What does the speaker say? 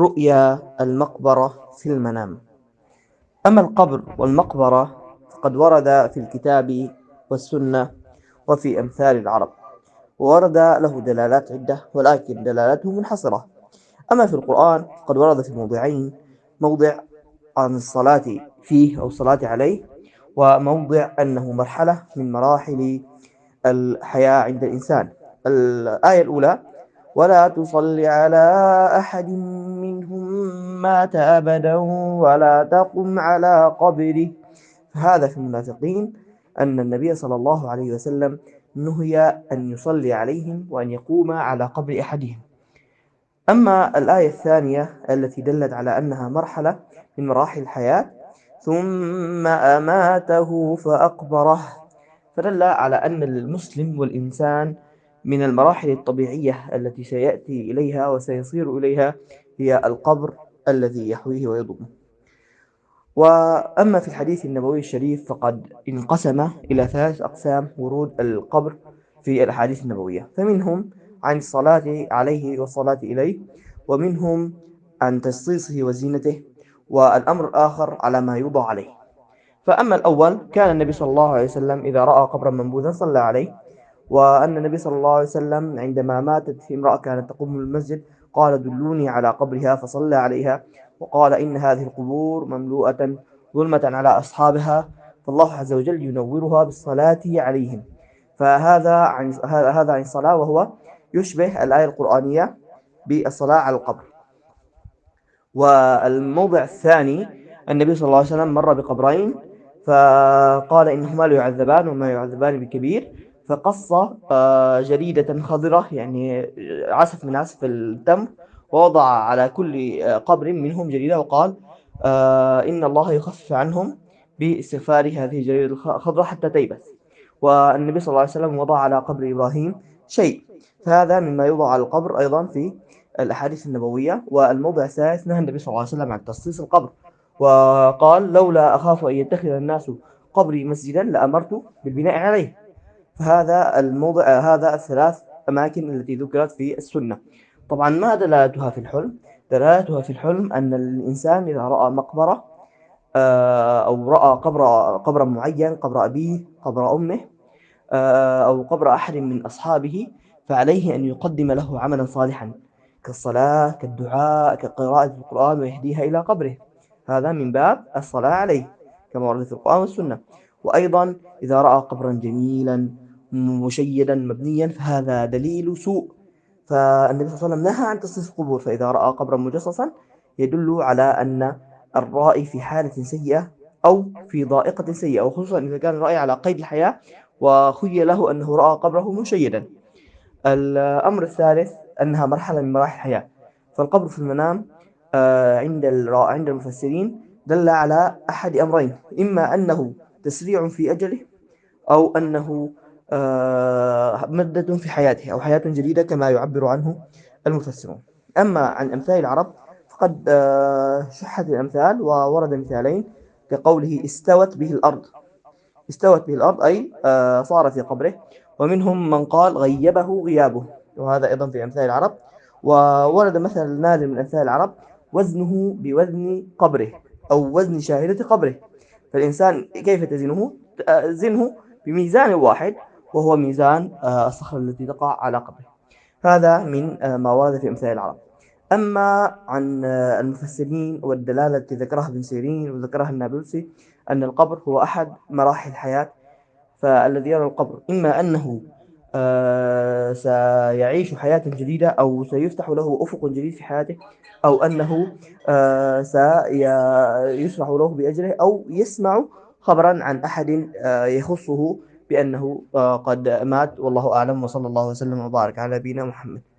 رؤيا المقبرة في المنام. أما القبر والمقبرة فقد ورد في الكتاب والسنة وفي أمثال العرب وورد له دلالات عدة ولكن دلالاته منحصرة. أما في القرآن فقد ورد في موضعين موضع عن الصلاة فيه أو الصلاة عليه وموضع أنه مرحلة من مراحل الحياة عند الإنسان. الآية الأولى ولا تصل على أحد منهم مات أبدا ولا تقم على قبره. هذا في المنافقين أن النبي صلى الله عليه وسلم نهي أن يصلي عليهم وأن يقوم على قبر أحدهم. أما الآية الثانية التي دلت على أنها مرحلة من مراحل الحياة ثم أماته فأقبره. فدل على أن المسلم والإنسان من المراحل الطبيعية التي سيأتي إليها وسيصير إليها هي القبر الذي يحويه ويضمه وأما في الحديث النبوي الشريف فقد انقسم إلى ثلاث أقسام ورود القبر في الأحاديث النبوية. فمنهم عن الصلاة عليه والصلاة إليه ومنهم عن تسطيصه وزينته والأمر الآخر على ما يوضع عليه. فأما الأول كان النبي صلى الله عليه وسلم إذا رأى قبرا منبوذا صلى عليه وأن النبي صلى الله عليه وسلم عندما ماتت في امرأة كانت تقوم المسجد قال دلوني على قبرها فصلى عليها وقال إن هذه القبور مملوءة ظلمة على أصحابها فالله عز وجل ينورها بالصلاة عليهم. فهذا عن هذا عن الصلاة وهو يشبه الآية القرآنية بالصلاة على القبر. والموضع الثاني النبي صلى الله عليه وسلم مر بقبرين فقال إنهما لا يعذبان وما يعذبان بكبير. فقص جريدة خضرة يعني عسف من عسف التمر ووضع على كل آه، قبر منهم جريدة وقال آه، إن الله يخفف عنهم باستغفار هذه الجريدة الخضراء حتى تيبس. والنبي صلى الله عليه وسلم وضع على قبر إبراهيم شيء. فهذا مما يوضع على القبر أيضا في الأحاديث النبوية والموضع الثالث نهى النبي صلى الله عليه وسلم عن تخصيص القبر. وقال لولا أخاف أن يتخذ الناس قبري مسجدا لأمرت بالبناء عليه. فهذا الموضع هذا الثلاث أماكن التي ذكرت في السنة. طبعا ما دلالتها في الحلم؟ دلالتها في الحلم أن الإنسان إذا رأى مقبرة آه، أو رأى قبر قبرا معين قبر أبيه قبر أمه آه، أو قبر أحد من أصحابه فعليه أن يقدم له عملا صالحا كالصلاة كالدعاء كقراءة القرآن ويهديها إلى قبره. هذا من باب الصلاة عليه كما ورد في القرآن والسنة. وأيضا إذا رأى قبرا جميلا مشيدا مبنيا فهذا دليل سوء. فالنبي صلى الله عليه وسلم نهى عن تصنيف القبور فإذا رأى قبرا مجصصا يدل على أن الرائي في حالة سيئة أو في ضائقة سيئة وخصوصا إذا كان الرأي على قيد الحياة وخي له أنه رأى قبره مشيدا. الأمر الثالث أنها مرحلة من مراحل الحياة. فالقبر في المنام آه، عند عند المفسرين دل على أحد أمرين إما أنه تسريع في أجله أو أنه آه، مدة في حياته أو حياة جديدة كما يعبر عنه المفسرون. أما عن أمثال العرب فقد آه، شحت الأمثال وورد مثالين كقوله استوت به الأرض. استوت به الأرض أي صار في قبره. ومنهم من قال غيبه غيابه. وهذا أيضا في أمثال العرب. وورد مثلا نادر من أمثال العرب وزنه بوزن قبره أو وزن شاهدة قبره. فالإنسان كيف تزنه؟ زنه بميزان واحد وهو ميزان آه، الصخرة التي تقع على قبره. هذا من آه، ما ورد في أمثال العرب. أما عن آه، المفسرين والدلالة التي ذكرها ابن سيرين وذكرها النابلسي أن القبر هو أحد مراحل الحياة فالذي يرى القبر إما أنه سيعيش حياة جديدة أو سيفتح له أفق جديد في حياته أو أنه سيشرح له بأجره أو يسمع خبرا عن أحد يخصه بأنه قد مات والله أعلم وصلى الله وسلم وبارك على نبينا محمد.